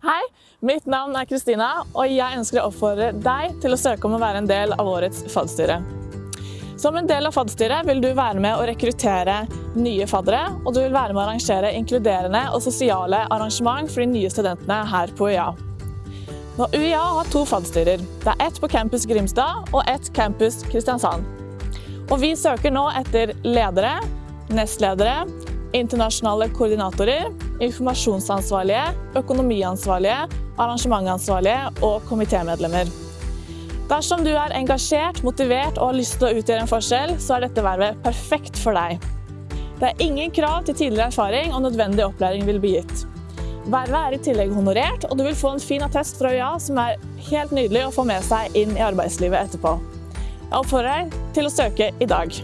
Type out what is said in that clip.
Hei, mitt navn er Kristina, og jeg ønsker å oppfordre deg til å søke om å være en del av årets fadstyre. Som en del av fadstyret vil du være med å rekruttere nye faddere, og du vil være med å arrangere inkluderende og sosiale arrangement for de nye studentene her på UiA. Nå, UiA har to fadstyrer. Det er ett på campus Grimstad og ett campus Kristiansand. Og vi søker nå etter ledere, nestledere, internasjonale koordinatorer, informasjonsansvarlige, økonomiansvarlige, arrangementansvarlige og komitémedlemmer. Dersom du er engasjert, motivert og har lyst til å utgjøre en forskjell, så er dette vervet perfekt for deg. Det er ingen krav til tidligere erfaring, og nødvendig opplæring vil bli gitt. Vervet er i tillegg honorert, og du vil få en fin attest fra UiA som er helt nydelig å få med seg inn i arbeidslivet etterpå. Jeg oppfordrer deg til å søke i dag.